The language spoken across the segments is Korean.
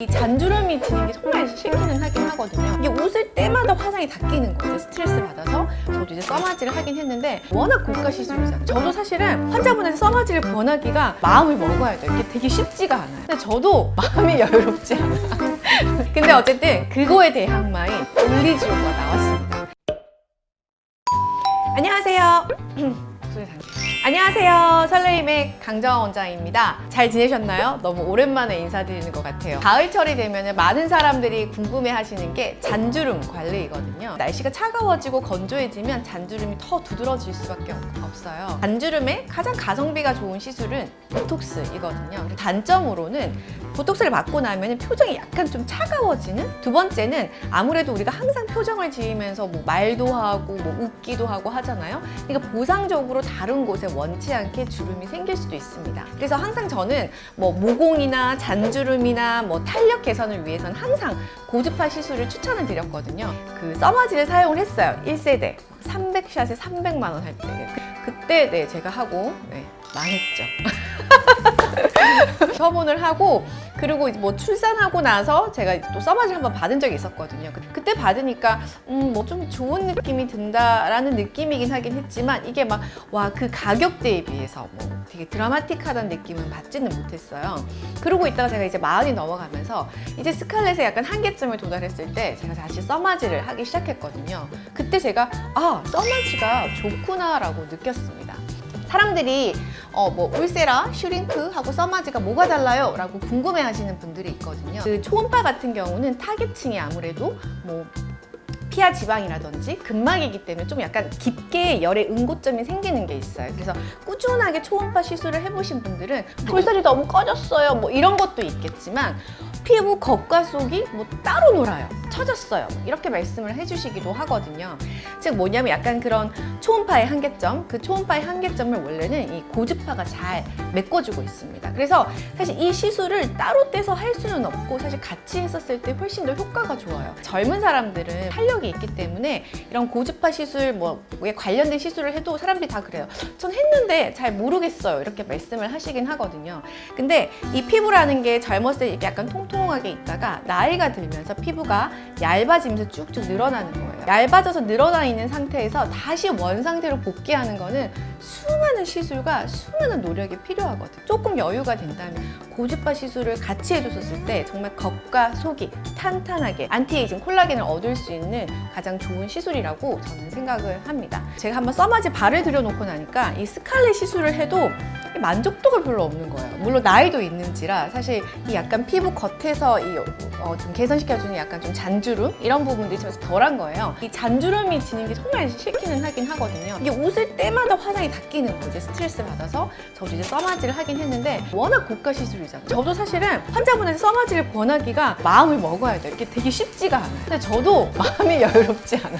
이 잔주름이 드는 게 정말 싫기는 하긴 하거든요. 이게 웃을 때마다 화장이 다 끼는 거예요. 스트레스 받아서. 저도 이제 써마지를 하긴 했는데 워낙 고가 시술이잖아요. 저도 사실은 환자분한테 써마지를 권하기가 마음을 먹어야 돼요. 이게 되게 쉽지가 않아요. 근데 저도 마음이 여유롭지 않아 근데 어쨌든 그거에 대해 항마인 올리지오가 나왔습니다. 안녕하세요. 소리 잘 안녕하세요. 설레임의 강정원 원장입니다. 잘 지내셨나요? 너무 오랜만에 인사드리는 것 같아요. 가을철이 되면 많은 사람들이 궁금해 하시는 게 잔주름 관리이거든요. 날씨가 차가워지고 건조해지면 잔주름이 더 두드러질 수밖에 없어요. 잔주름의 가장 가성비가 좋은 시술은 보톡스이거든요. 단점으로는 보톡스를 맞고 나면 표정이 약간 좀 차가워지는? 두 번째는 아무래도 우리가 항상 표정을 지으면서 뭐 말도 하고 뭐 웃기도 하고 하잖아요. 그러니까 보상적으로 다른 곳에 원치 않게 주름이 생길 수도 있습니다. 그래서 항상 저는 뭐 모공이나 잔주름이나 뭐 탄력 개선을 위해서는 항상 고주파 시술을 추천을 드렸거든요. 그 써마지를 사용을 했어요. 1세대. 300샷에 300만 원 할 때. 그때 네 제가 하고 네, 망했죠. 처분을 하고 그리고 뭐 출산하고 나서 제가 또 써마지를 한번 받은 적이 있었거든요. 그때 받으니까 음, 뭐 좀 좋은 느낌이 든다라는 느낌이긴 하긴 했지만 이게 막 와 그 가격대에 비해서 뭐 되게 드라마틱하다는 느낌은 받지는 못했어요. 그러고 있다가 제가 이제 마흔이 넘어가면서 이제 스칼렛에 약간 한계점을 도달했을 때 제가 다시 써마지를 하기 시작했거든요. 그때 제가 아 써마지가 좋구나 라고 느꼈습니다. 사람들이 어, 뭐 울세라, 슈링크 하고 써마지가 뭐가 달라요? 라고 궁금해 하시는 분들이 있거든요. 그 초음파 같은 경우는 타겟층이 아무래도 뭐 피하 지방이라든지 근막이기 때문에 좀 약간 깊게 열의 응고점이 생기는 게 있어요. 그래서 꾸준하게 초음파 시술을 해보신 분들은 볼살이 너무 꺼졌어요 뭐 이런 것도 있겠지만 피부 겉과 속이 뭐 따로 놀아요 처졌어요. 이렇게 말씀을 해주시기도 하거든요. 즉 뭐냐면 약간 그런 초음파의 한계점 그 초음파의 한계점을 원래는 이 고주파가 잘 메꿔주고 있습니다. 그래서 사실 이 시술을 따로 떼서 할 수는 없고 사실 같이 했었을 때 훨씬 더 효과가 좋아요. 젊은 사람들은 탄력이 있기 때문에 이런 고주파 시술 뭐에 관련된 시술을 해도 사람들이 다 그래요 전 했는데 잘 모르겠어요. 이렇게 말씀을 하시긴 하거든요. 근데 이 피부라는 게 젊었을 때 약간 통통하게 있다가 나이가 들면서 피부가 얇아지면서 쭉쭉 늘어나는 거예요. 얇아져서 늘어나 있는 상태에서 다시 원 상태로 복귀하는 거는 수많은 시술과 수많은 노력이 필요하거든요. 조금 여유가 된다면 고주파 시술을 같이 해줬을 때 정말 겉과 속이 탄탄하게 안티에이징 콜라겐을 얻을 수 있는 가장 좋은 시술이라고 저는 생각을 합니다. 제가 한번 써마지 발을 들여놓고 나니까 이 스칼렛 시술을 해도 만족도가 별로 없는 거예요. 물론 나이도 있는지라 사실 이 약간 피부 겉에서 이 어, 좀 개선시켜주는 약간 좀 잔주름? 이런 부분들이 좀 덜한 거예요. 이 잔주름이 지는 게 정말 싫기는 하긴 하거든요. 이게 웃을 때마다 화장이 다 끼는 거죠 스트레스 받아서 저도 이제 써마지를 하긴 했는데 워낙 고가 시술이잖아요. 저도 사실은 환자분한테 써마지를 권하기가 마음을 먹어야 돼요. 이게 되게 쉽지가 않아요. 근데 저도 마음이 여유롭지 않아.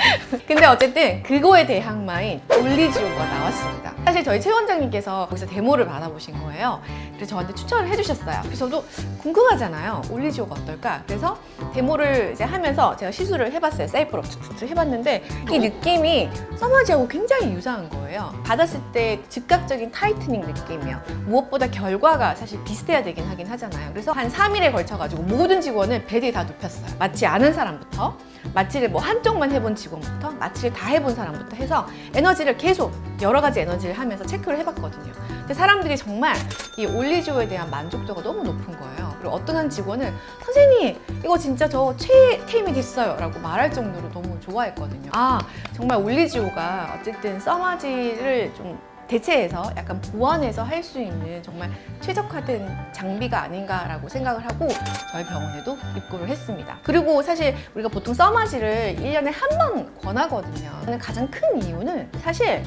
근데 어쨌든 그거에 대해 항마인 올리지오가 나왔습니다 사실 저희 최 원장님께서 거기서 데모를 받아보신 거예요. 그래서 저한테 추천을 해주셨어요. 그래서 저도 궁금하잖아요. 올리지오가 어떨까? 그래서 데모를 이제 하면서 제가 시술을 해봤어요. 셀프로 툭툭툭 해봤는데 이 느낌이 써마지하고 굉장히 유사한 거예요. 받았을 때 즉각적인 tightening 느낌이에요. 무엇보다 결과가 사실 비슷해야 되긴 하긴 하잖아요. 그래서 한 3일에 걸쳐가지고 모든 직원을 bed에 다 눕혔어요. 맞지 않은 사람부터. 마취를 뭐 한쪽만 해본 직원부터 마취를 다 해본 사람부터 해서 에너지를 계속 여러 가지 에너지를 하면서 체크를 해봤거든요 근데 사람들이 정말 이 올리지오에 대한 만족도가 너무 높은 거예요 그리고 어떤 한 직원은 선생님 이거 진짜 저 최애 템이 됐어요 라고 말할 정도로 너무 좋아했거든요 아 정말 올리지오가 어쨌든 써마지를 좀 대체해서 약간 보완해서 할 수 있는 정말 최적화된 장비가 아닌가라고 생각을 하고 저희 병원에도 입고를 했습니다. 그리고 사실 우리가 보통 써마지를 1년에 한 번 권하거든요. 가장 큰 이유는 사실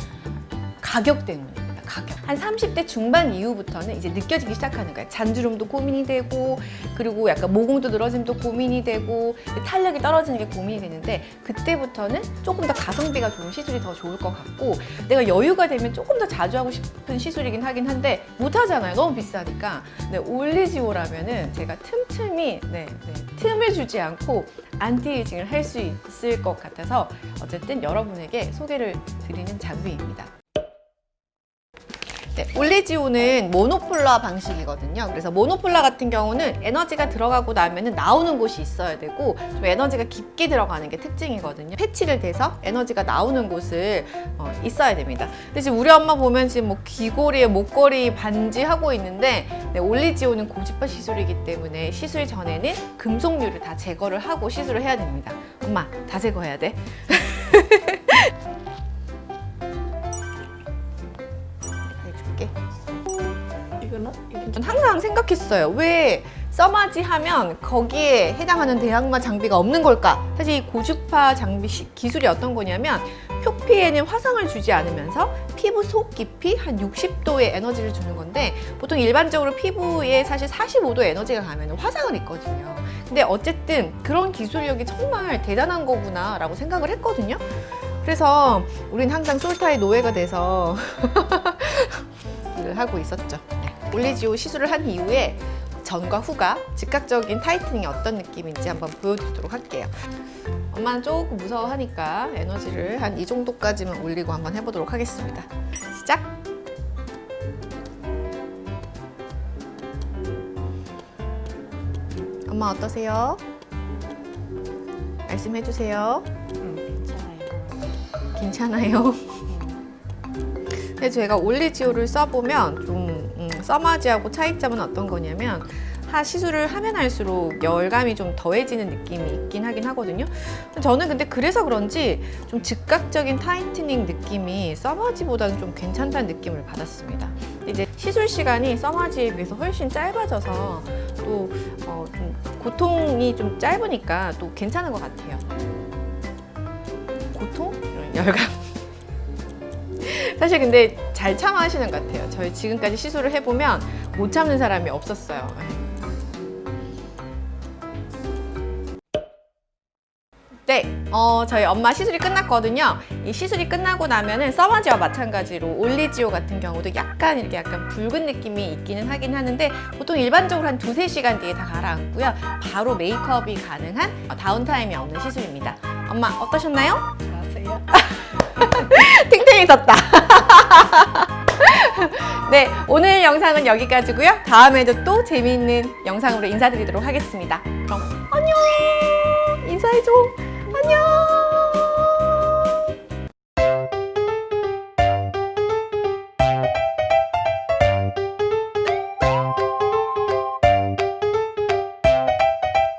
가격 때문이에요. 가격. 한 30대 중반 이후부터는 이제 느껴지기 시작하는 거예요. 잔주름도 고민이 되고 그리고 약간 모공도 늘어짐도 고민이 되고 탄력이 떨어지는 게 고민이 되는데 그때부터는 조금 더 가성비가 좋은 시술이 더 좋을 것 같고 내가 여유가 되면 조금 더 자주 하고 싶은 시술이긴 하긴 한데 못 하잖아요. 너무 비싸니까. 네, 올리지오라면은 제가 틈틈이 네, 네, 틈을 주지 않고 anti-aging을 할 수 있을 것 같아서 어쨌든 여러분에게 소개를 드리는 장비입니다. 네, 올리지오는 monopolar 방식이거든요. 그래서 monopolar 같은 경우는 에너지가 들어가고 나면은 나오는 곳이 있어야 되고 좀 에너지가 깊게 들어가는 게 특징이거든요. 패치를 대서 에너지가 나오는 곳을 어, 있어야 됩니다. 근데 지금 우리 엄마 보면 지금 뭐 귀걸이에 목걸이 반지 하고 있는데 네, 올리지오는 고주파 시술이기 때문에 시술 전에는 금속류를 다 제거를 하고 시술을 해야 됩니다. 엄마 다 제거해야 돼. 전 항상 생각했어요. 왜 써마지 하면 거기에 해당하는 대항마 장비가 없는 걸까? 사실 이 고주파 장비 시- 기술이 어떤 거냐면 표피에는 화상을 주지 않으면서 피부 속 깊이 한 60도의 에너지를 주는 건데 보통 일반적으로 피부에 사실 45도 에너지가 가면 화상을 입거든요. 근데 어쨌든 그런 기술력이 정말 대단한 거구나 라고 생각을 했거든요. 그래서 우린 항상 솔타의 노예가 돼서 일을 하고 있었죠. 네. 올리지오 시술을 한 이후에 전과 후가 즉각적인 타이트닝이 어떤 느낌인지 한번 보여드리도록 할게요. 엄마는 조금 무서워하니까 에너지를 한 이 정도까지만 올리고 한번 해보도록 하겠습니다. 시작! 엄마 어떠세요? 말씀해주세요. 음, 괜찮아요. 괜찮아요. 근데 제가 올리지오를 써보면 좀 음, 써마지하고 차이점은 어떤 거냐면 하 시술을 하면 할수록 열감이 좀 더해지는 느낌이 있긴 하긴 하거든요. 저는 근데 그래서 그런지 좀 즉각적인 tightening 느낌이 써마지보다는 좀 괜찮다는 느낌을 받았습니다. 이제 시술 시간이 써마지에 비해서 훨씬 짧아져서 또 어, 좀 고통이 좀 짧으니까 또 괜찮은 것 같아요. 고통? 열감. 사실 근데 잘 참아하시는 것 같아요. 저희 지금까지 시술을 해보면 못 참는 사람이 없었어요. 네, 어, 저희 엄마 시술이 끝났거든요. 이 시술이 끝나고 나면은 써마지와 마찬가지로 올리지오 같은 경우도 약간 이렇게 약간 붉은 느낌이 있기는 하긴 하는데 보통 일반적으로 한 두세 시간 뒤에 다 가라앉고요. 바로 메이크업이 가능한 어, 다운타임이 없는 시술입니다. 엄마 어떠셨나요? 아세요? 탱탱해졌다. 네, 오늘 영상은 여기까지고요. 다음에도 또 재미있는 영상으로 인사드리도록 하겠습니다. 그럼. 안녕!